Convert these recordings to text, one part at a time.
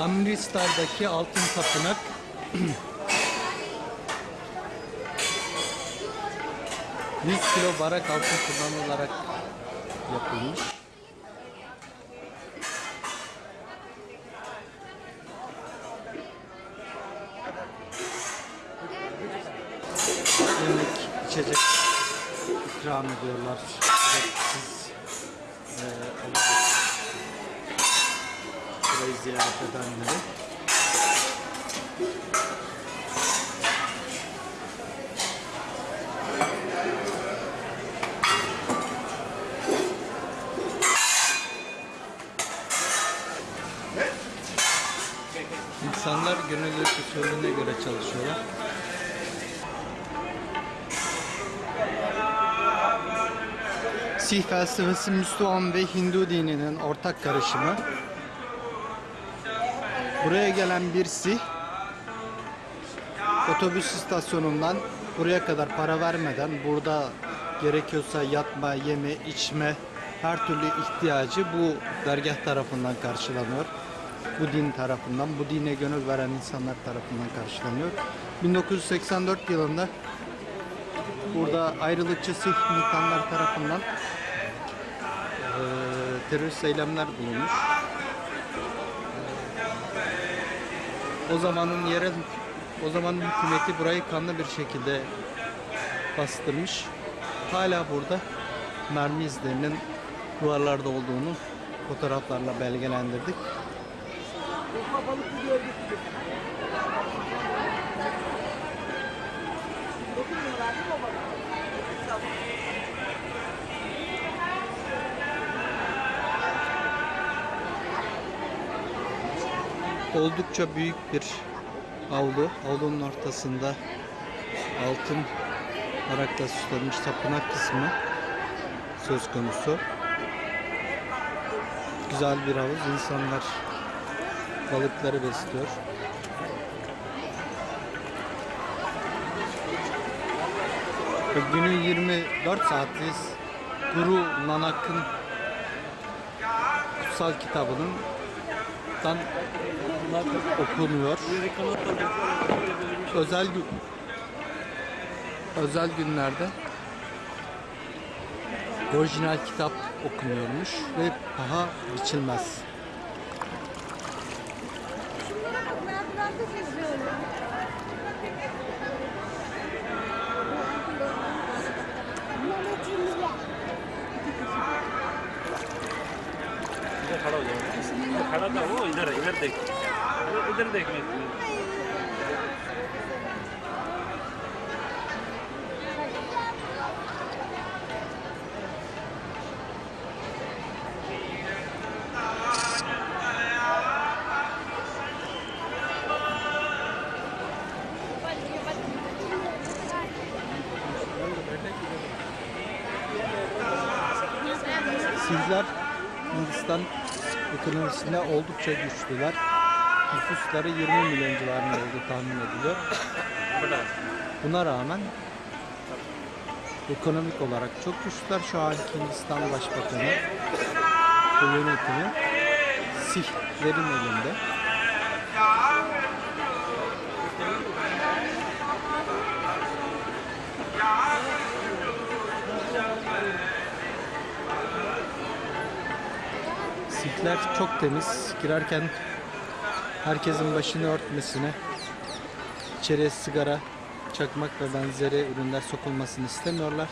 Amritsar'daki altın tapınak ...100 kilo barak altın kullanılarak yapılmış. Günlük içecek ikram ediyorlar. Burayı ziyaret edenleri. İnsanlar gönüllülük usulüne göre çalışıyorlar. Sih felsefesi Müslüman ve Hindu dininin ortak karışımı. Buraya gelen bir Sih otobüs istasyonundan buraya kadar para vermeden burada gerekiyorsa yatma, yeme, içme her türlü ihtiyacı bu dergah tarafından karşılanıyor. Bu din tarafından, bu dine gönül veren insanlar tarafından karşılanıyor. 1984 yılında burada ayrılıkçı Sih militanlar tarafından eee terörist eylemler bulunmuş. O zamanın yerel o zamanın hükümeti burayı kanlı bir şekilde bastırmış. Hala burada mermi izlerinin duvarlarda olduğunu fotoğraflarla belgelendirdik. Oldukça büyük bir avlu. Avlunun ortasında altın arakla süslenmiş tapınak kısmı söz konusu. Güzel bir havuz. İnsanlar balıkları besliyor. Günün 24 saatliyiz. Guru Nanak'ın kutsal kitabının dan okunuyor. Özel gün özel günlerde orijinal kitap okunuyormuş ve paha biçilmez. खड़ा था वो इधर इधर देख इधर लिए Sihler Hindistan. Ekonomisinde oldukça güçlüler. Nüfusları 20 milyon civarında olduğu tahmin ediliyor. Buna rağmen ekonomik olarak çok güçlüler. Şu anki Hindistan Başbakanı ve yönetimi Sihlerin elinde. Sihler çok temiz. Girerken herkesin başını örtmesine, içeriye sigara, çakmak ve benzeri ürünler sokulmasını istemiyorlar.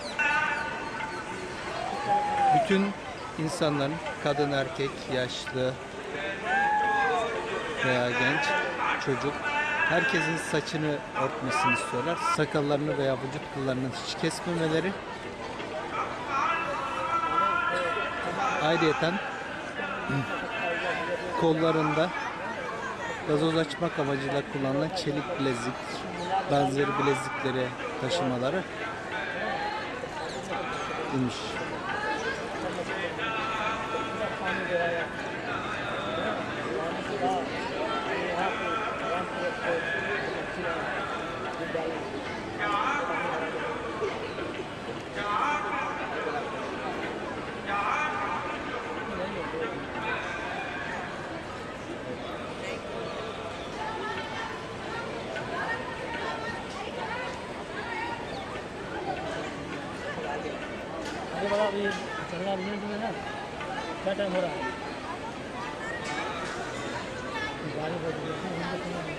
Bütün insanların, kadın, erkek, yaşlı veya genç, çocuk, herkesin saçını örtmesini istiyorlar. Sakallarını veya vücut kıllarını hiç kesmemeleri. Ayrıyeten kollarında gazoz açmak amacıyla kullanılan çelik bilezik benzeri bilezikleri taşımaları imiş. अभी चल रहा मिनट में ना। क्या टाइम हो रहा है? गाड़ी बज गया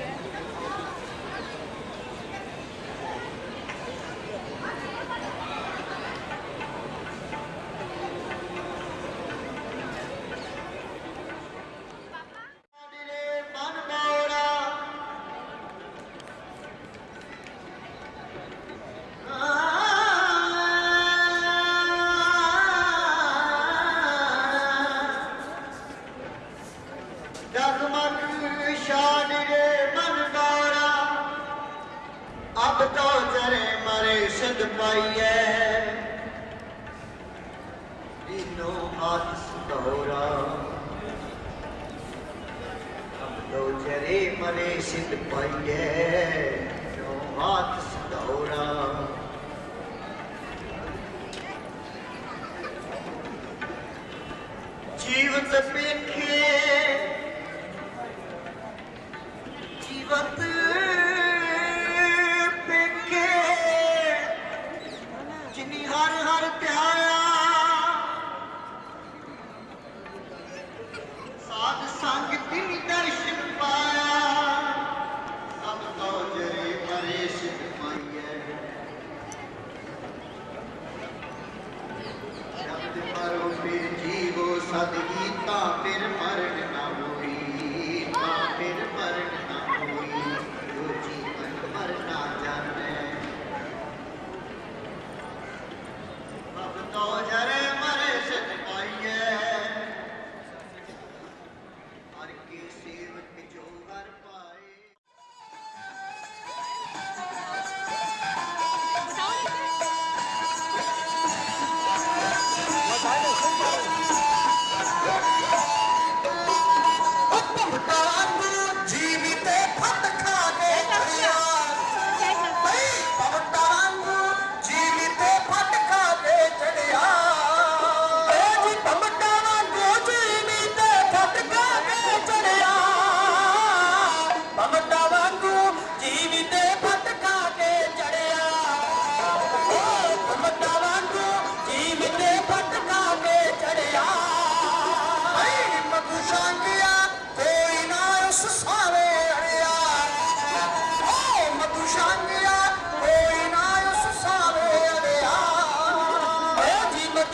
ਆਪ ਤਾਂ ਚਰੇ ਮਰੇ ਸਿੱਧ ਪਾਈਐ ਦੀਨੋ ਆਸ ਤੋਰਾ ਆਪ ਤਾਂ ਚਰੇ ਮਰੇ ਸਿੱਧ ਪਾਈਐ ਜੋ ਆਤ ਸਤਿ ਕੀਤਾ ਫਿਰ ਮਰ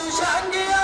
두시 한 개야!